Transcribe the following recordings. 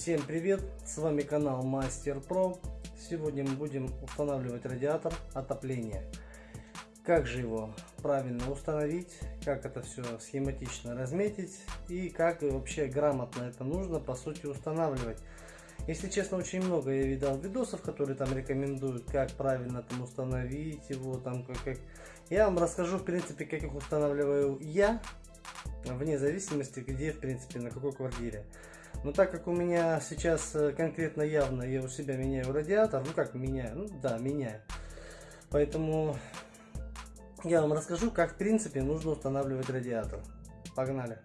Всем привет! С вами канал Мастер Про. Сегодня мы будем устанавливать радиатор отопления. Как же его правильно установить, как это все схематично разметить и как вообще грамотно это нужно по сути устанавливать. Если честно, очень много я видал видосов, которые там рекомендуют, как правильно там установить его, там как, как. Я вам расскажу, в принципе, как их устанавливаю я, вне зависимости, где, в принципе, на какой квартире. Но так как у меня сейчас э, конкретно явно я у себя меняю радиатор, ну как меняю, ну да, меняю. Поэтому я вам расскажу, как в принципе нужно устанавливать радиатор. Погнали!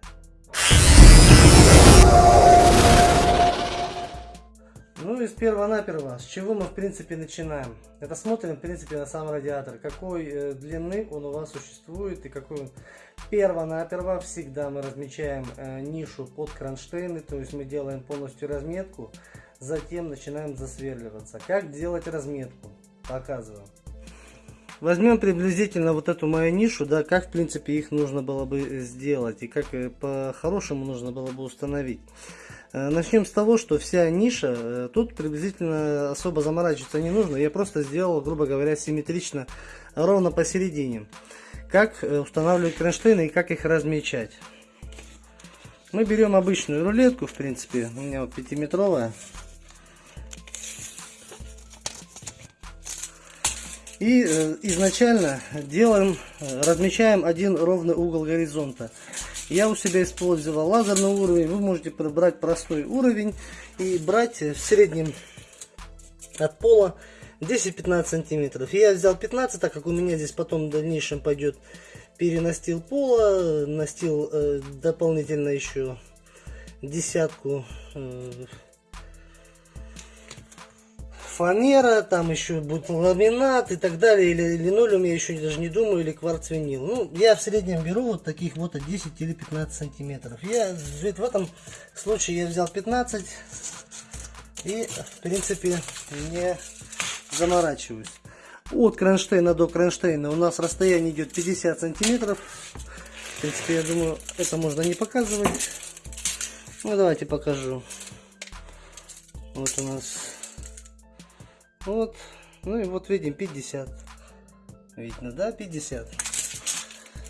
Ну и с перво-наперво, с чего мы в принципе начинаем? Это смотрим в принципе на сам радиатор, какой э, длины он у вас существует и какой он. Перво-наперво всегда мы размечаем э, нишу под кронштейны, то есть мы делаем полностью разметку, затем начинаем засверливаться. Как делать разметку? Показываю. Возьмем приблизительно вот эту мою нишу, да, как в принципе их нужно было бы сделать и как э, по-хорошему нужно было бы установить. Э, начнем с того, что вся ниша, э, тут приблизительно особо заморачиваться не нужно. Я просто сделал, грубо говоря, симметрично ровно посередине. Как э, устанавливать кронштейны и как их размечать. Мы берем обычную рулетку, в принципе, у меня вот 5-метровая. И изначально делаем, размечаем один ровный угол горизонта. Я у себя использовал лазерный уровень. Вы можете брать простой уровень и брать в среднем от пола 10-15 сантиметров. Я взял 15, так как у меня здесь потом в дальнейшем пойдет перенастил пола, настил э, дополнительно еще десятку э, фанера, там еще будет ламинат и так далее, или линолеум, я еще даже не думаю, или кварц винил. Ну, я в среднем беру вот таких вот 10 или 15 сантиметров. Я в этом случае я взял 15 и, в принципе, не заморачиваюсь. От кронштейна до кронштейна у нас расстояние идет 50 сантиметров. В принципе, я думаю, это можно не показывать. Ну, давайте покажу. Вот у нас вот. Ну и вот видим 50. Видно, да? 50.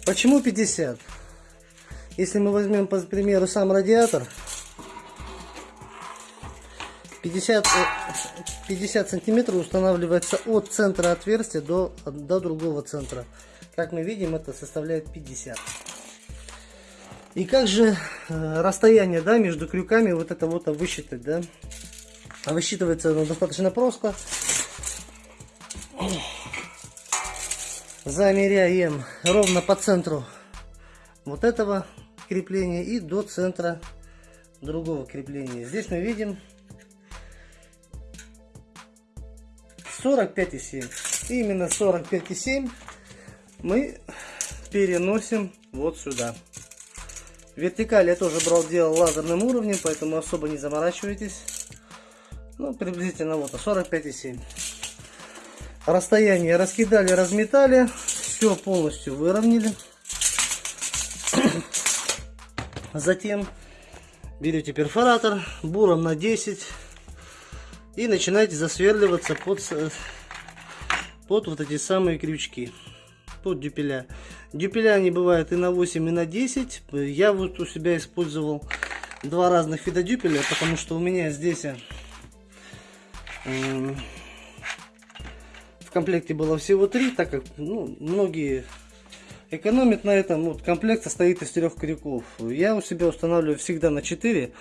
Почему 50? Если мы возьмем, по примеру, сам радиатор, 50, 50 э, сантиметров устанавливается от центра отверстия до, до другого центра. Как мы видим, это составляет 50. И как же э, расстояние да, между крюками вот это вот высчитать, да? А высчитывается оно достаточно просто. Замеряем ровно по центру вот этого крепления и до центра другого крепления. Здесь мы видим 45,7. Именно 45,7 мы переносим вот сюда. Вертикаль я тоже брал, делал лазерным уровнем, поэтому особо не заморачивайтесь. Ну, приблизительно вот 45,7. Расстояние раскидали, разметали. Все полностью выровняли. Затем берете перфоратор буром на 10 и начинаете засверливаться под, под вот эти самые крючки, под дюпеля. Дюпеля они бывают и на 8, и на 10. Я вот у себя использовал два разных вида дюпеля, потому что у меня здесь в комплекте было всего три, так как ну, многие экономят на этом. Вот комплект состоит из трех крюков. Я у себя устанавливаю всегда на 4,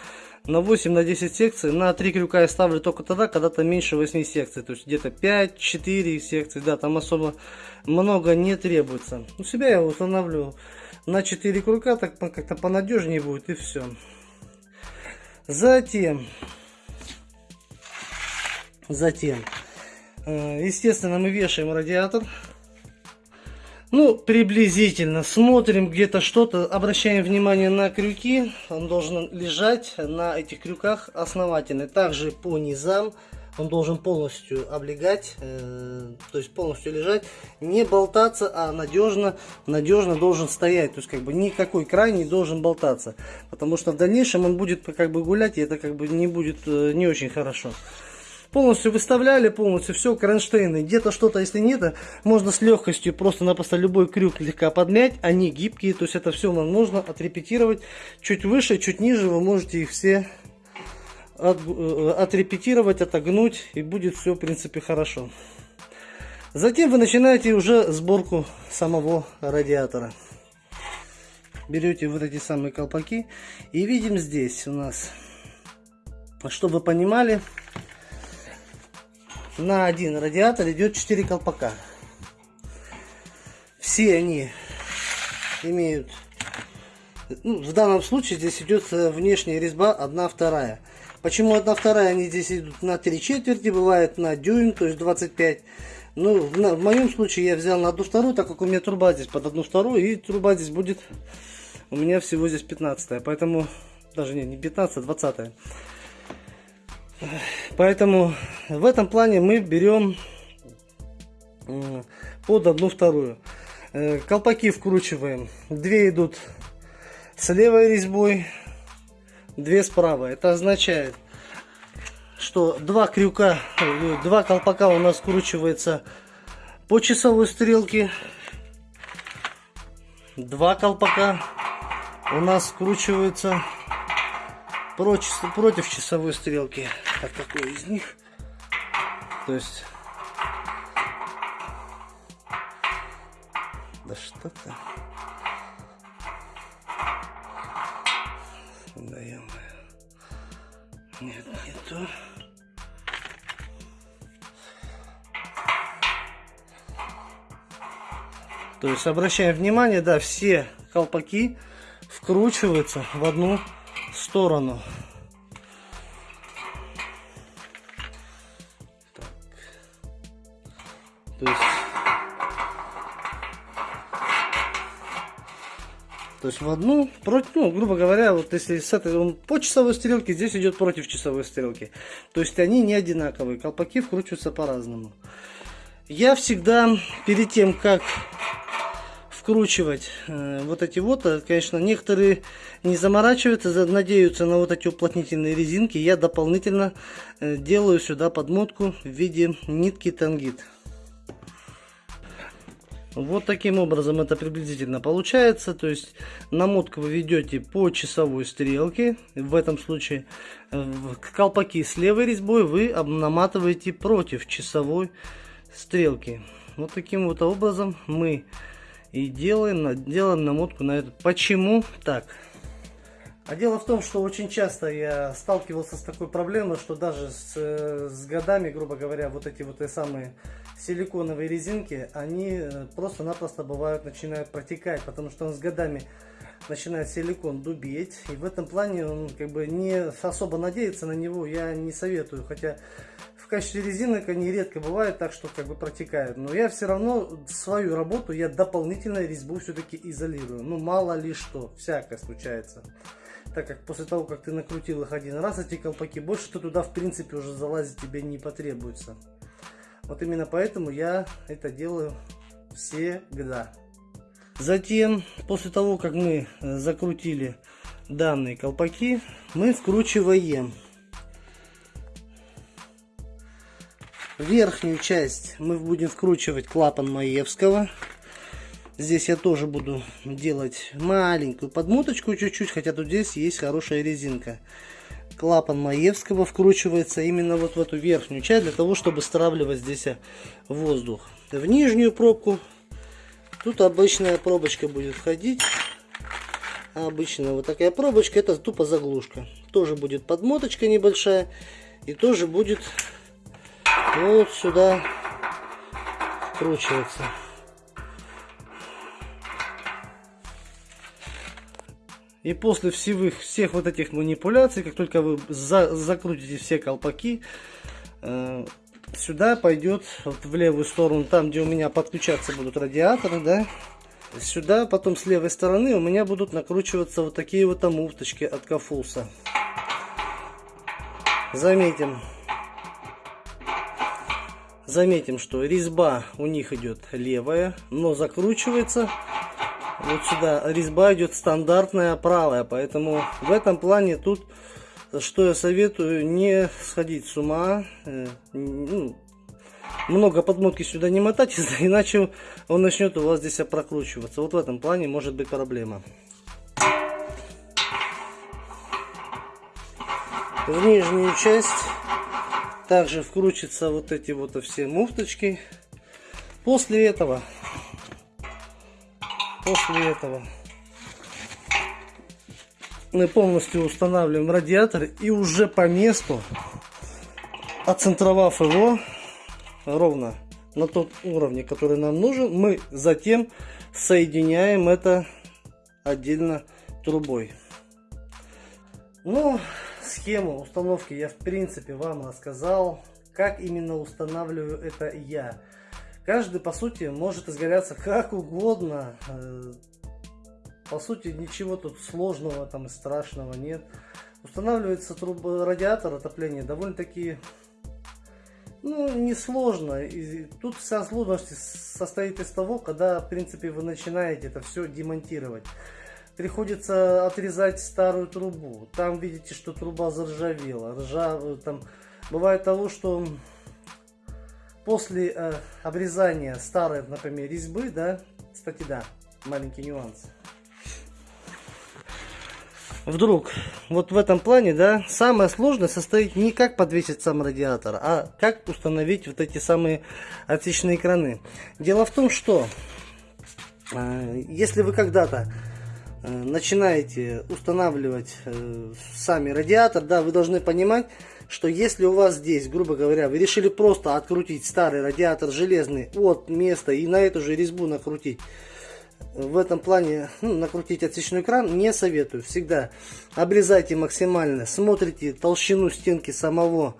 на 8, на 10 секций. На 3 крюка я ставлю только тогда, когда там меньше 8 секций. То есть где-то 5-4 секции. Да, там особо много не требуется. У себя я устанавливаю на 4 крюка, так как-то понадежнее будет и все. Затем Затем, естественно, мы вешаем радиатор. Ну, приблизительно смотрим где-то что-то, обращаем внимание на крюки. Он должен лежать на этих крюках основательно. Также по низам он должен полностью облегать, э, то есть полностью лежать, не болтаться, а надежно, надежно должен стоять, то есть как бы никакой край не должен болтаться, потому что в дальнейшем он будет как бы гулять, и это как бы не будет э, не очень хорошо. Полностью выставляли, полностью все, кронштейны. Где-то что-то, если нет, можно с легкостью просто-напросто любой крюк слегка подмять. Они гибкие, то есть это все нам нужно отрепетировать. Чуть выше, чуть ниже вы можете их все от, э, отрепетировать, отогнуть, и будет все, в принципе, хорошо. Затем вы начинаете уже сборку самого радиатора. Берете вот эти самые колпаки и видим здесь у нас, чтобы вы понимали, на один радиатор идет 4 колпака. Все они имеют, ну, в данном случае здесь идет внешняя резьба 1 вторая. Почему одна вторая, они здесь идут на 3 четверти, бывает на дюйм, то есть 25. Ну, в, моем случае я взял на одну вторую, так как у меня труба здесь под одну вторую, и труба здесь будет у меня всего здесь 15 поэтому, даже не, не 15, а 20 Поэтому в этом плане мы берем под одну вторую. Э, колпаки вкручиваем. Две идут с левой резьбой, две справа. Это означает, что два крюка, э, два колпака у нас скручивается по часовой стрелке. Два колпака у нас скручиваются против, против часовой стрелки. А какой из них? То есть... Да что-то... Да -мо. Нет, не то. То есть обращаем внимание, да, все колпаки вкручиваются в одну сторону. Так. То есть То есть в одну, против, ну, грубо говоря, вот если с этой, он по часовой стрелке, здесь идет против часовой стрелки. То есть они не одинаковые, колпаки вкручиваются по-разному. Я всегда, перед тем, как вкручивать э, вот эти вот, э, конечно, некоторые не заморачиваются, надеются на вот эти уплотнительные резинки. Я дополнительно э, делаю сюда подмотку в виде нитки тангит. Вот таким образом это приблизительно получается. То есть намотку вы ведете по часовой стрелке. В этом случае колпаки с левой резьбой вы наматываете против часовой стрелки. Вот таким вот образом мы и делаем, делаем намотку на эту. Почему так? А дело в том, что очень часто я сталкивался с такой проблемой, что даже с, с годами, грубо говоря, вот эти вот самые силиконовые резинки, они э, просто-напросто бывают, начинают протекать, потому что он с годами начинает силикон дубеть. И в этом плане он как бы не особо надеяться на него я не советую. Хотя в качестве резинок они редко бывают так, что как бы протекают. Но я все равно свою работу я дополнительно резьбу все-таки изолирую. Ну мало ли что, всякое случается так как после того, как ты накрутил их один раз, эти колпаки, больше ты туда в принципе уже залазить тебе не потребуется. Вот именно поэтому я это делаю всегда. Затем, после того, как мы э, закрутили данные колпаки, мы вкручиваем верхнюю часть мы будем вкручивать клапан Маевского Здесь я тоже буду делать маленькую подмоточку чуть-чуть, хотя тут здесь есть хорошая резинка. Клапан Маевского вкручивается именно вот в эту верхнюю часть, для того, чтобы стравливать здесь воздух. В нижнюю пробку тут обычная пробочка будет входить. Обычная вот такая пробочка, это тупо заглушка. Тоже будет подмоточка небольшая. И тоже будет вот сюда вкручиваться. И после всех, всех вот этих манипуляций, как только вы за, закрутите все колпаки, э, сюда пойдет вот в левую сторону, там где у меня подключаться будут радиаторы, да, сюда потом с левой стороны у меня будут накручиваться вот такие вот муфточки от Кафулса. Заметим, Заметим, что резьба у них идет левая, но закручивается вот сюда. Резьба идет стандартная правая, поэтому в этом плане тут, что я советую, не сходить с ума. Э, ну, много подмотки сюда не мотать, иначе он начнет у вас здесь прокручиваться. Вот в этом плане может быть проблема. В нижнюю часть также вкрутятся вот эти вот все муфточки. После этого, после этого мы полностью устанавливаем радиатор и уже по месту, оцентровав его ровно на тот уровне, который нам нужен, мы затем соединяем это отдельно трубой. Ну, Схему установки я в принципе вам рассказал. Как именно устанавливаю это я. Каждый по сути может изгаляться как угодно. Э, по сути ничего тут сложного там и страшного нет. Устанавливается труба, радиатор отопления довольно-таки ну, несложно. И тут вся сложность состоит из того, когда, в принципе, вы начинаете это все демонтировать приходится отрезать старую трубу. Там видите, что труба заржавела. Ржа, э, там, бывает того, что после э, обрезания старой, например, резьбы, да, кстати, да, маленький нюанс. Вдруг, вот в этом плане, да, самое сложное состоит не как подвесить сам радиатор, а как установить вот эти самые отсечные краны. Дело в том, что э, если вы когда-то начинаете устанавливать э, сами радиатор, да, вы должны понимать, что если у вас здесь, грубо говоря, вы решили просто открутить старый радиатор железный от места и на эту же резьбу накрутить, в этом плане ну, накрутить отсечной кран не советую. Всегда обрезайте максимально, смотрите толщину стенки самого,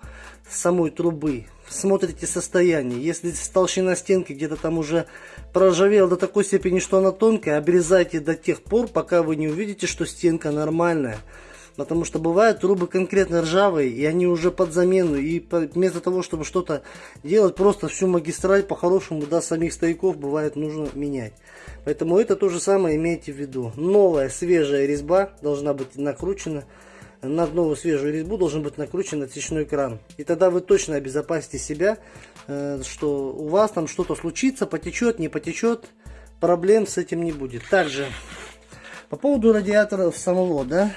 самой трубы, смотрите состояние. Если толщина стенки где-то там уже проржавела до такой степени, что она тонкая, обрезайте до тех пор, пока вы не увидите, что стенка нормальная. Потому что бывают трубы конкретно ржавые, и они уже под замену. И вместо того, чтобы что-то делать, просто всю магистраль по-хорошему до самих стояков бывает нужно менять. Поэтому это то же самое имейте в виду. Новая свежая резьба должна быть накручена на новую свежую резьбу должен быть накручен отсечной кран. И тогда вы точно обезопасите себя, э, что у вас там что-то случится, потечет, не потечет, проблем с этим не будет. Также, по поводу радиаторов самого, да,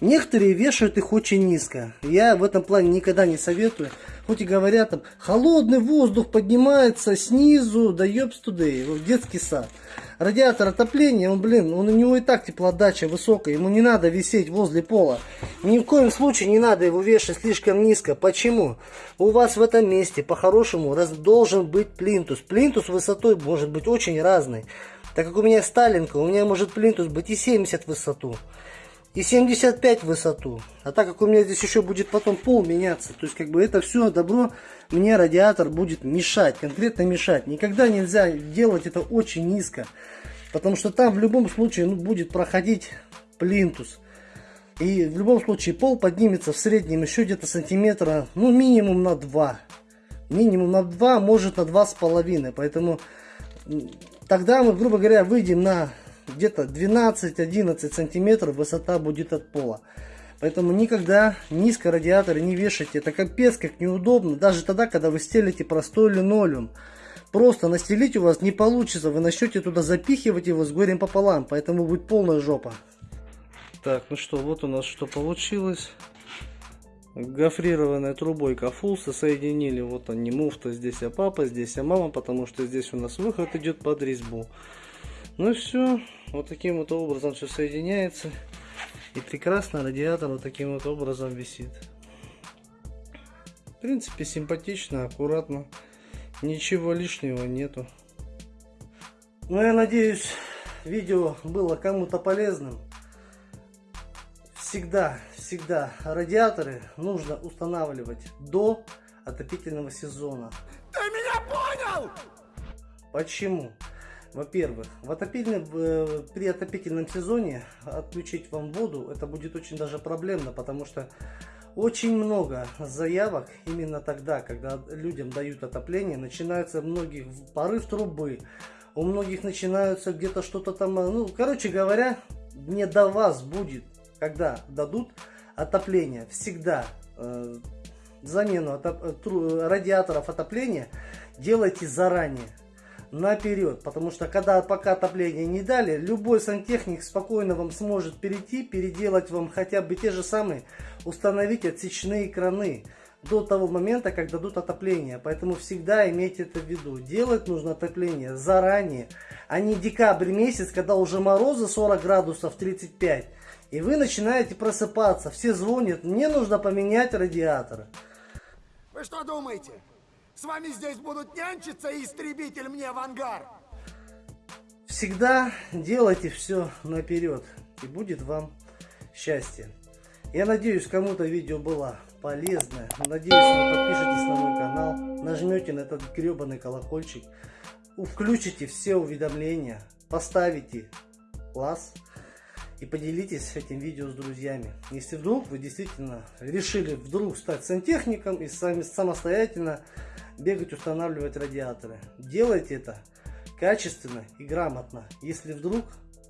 некоторые вешают их очень низко. Я в этом плане никогда не советую. Хоть и говорят там, холодный воздух поднимается снизу, да ёбс тудей, в детский сад. Радиатор отопления, он, блин, он, у него и так теплоотдача высокая, ему не надо висеть возле пола. Ни в коем случае не надо его вешать слишком низко. Почему? У вас в этом месте, по-хорошему, должен быть плинтус. Плинтус высотой может быть очень разный. Так как у меня Сталинка, у меня может плинтус быть и 70 в высоту и 75 в высоту. А так как у меня здесь еще будет потом пол меняться, то есть как бы это все добро мне радиатор будет мешать, конкретно мешать. Никогда нельзя делать это очень низко, потому что там в любом случае ну, будет проходить плинтус. И в любом случае пол поднимется в среднем еще где-то сантиметра, ну минимум на 2. Минимум на 2, может на 2,5. Поэтому тогда мы, грубо говоря, выйдем на где-то 12-11 сантиметров высота будет от пола. Поэтому никогда низко радиаторы не вешайте. Это капец как неудобно. Даже тогда, когда вы стелите простой линолеум. Просто настелить у вас не получится. Вы начнете туда запихивать его с горем пополам. Поэтому будет полная жопа. Так, ну что, вот у нас что получилось. Гофрированной трубой кафулса соединили. Вот они, муфта здесь, а папа, здесь, а мама. Потому что здесь у нас выход идет под резьбу. Ну все. Вот таким вот образом все соединяется. И прекрасно радиатор вот таким вот образом висит. В принципе, симпатично, аккуратно. Ничего лишнего нету. Ну, я надеюсь, видео было кому-то полезным. Всегда, всегда радиаторы нужно устанавливать до отопительного сезона. Ты меня понял? Почему? Во-первых, в отопительном, э, при отопительном сезоне отключить вам воду, это будет очень даже проблемно, потому что Очень много заявок именно тогда, когда людям дают отопление, начинаются многих порыв трубы, у многих начинаются где-то что-то там, ну, короче говоря, не до вас будет, когда дадут отопление. Всегда э, замену отоп радиаторов отопления делайте заранее наперед, потому что когда пока отопление не дали, любой сантехник спокойно вам сможет перейти, переделать вам хотя бы те же самые, установить отсечные краны до того момента, как дадут отопление. Поэтому всегда имейте это в виду. Делать нужно отопление заранее, а не декабрь месяц, когда уже морозы 40 градусов, 35. И вы начинаете просыпаться. Все звонят, мне нужно поменять радиатор. Вы что думаете? С вами здесь будут нянчиться и истребитель мне в ангар. Всегда делайте все наперед, и будет вам счастье. Я надеюсь, кому-то видео было полезное. Надеюсь, вы подпишитесь на мой канал, нажмете на этот гребаный колокольчик, включите все уведомления, поставите лайк и поделитесь этим видео с друзьями. Если вдруг вы действительно решили вдруг стать сантехником и сами самостоятельно бегать устанавливать радиаторы. Делайте это качественно и грамотно. Если вдруг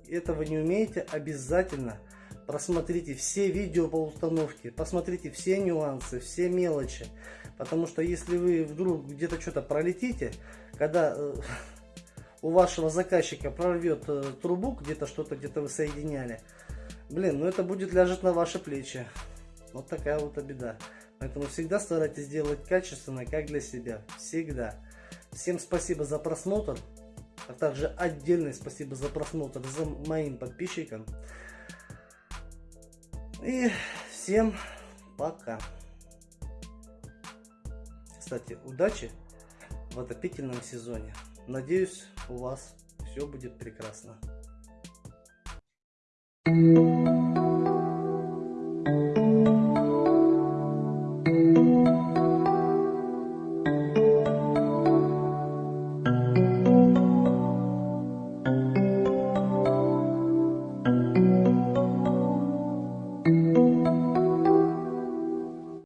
этого не умеете, обязательно просмотрите все видео по установке, посмотрите все нюансы, все мелочи. Потому что если вы вдруг где-то что-то пролетите, когда э, у вашего заказчика прорвет э, трубу, где-то что-то где-то вы соединяли, блин, ну это будет ляжет на ваши плечи. Вот такая вот беда. Поэтому всегда старайтесь делать качественно, как для себя. Всегда. Всем спасибо за просмотр. А также отдельное спасибо за просмотр за моим подписчикам. И всем пока. Кстати, удачи в отопительном сезоне. Надеюсь, у вас все будет прекрасно.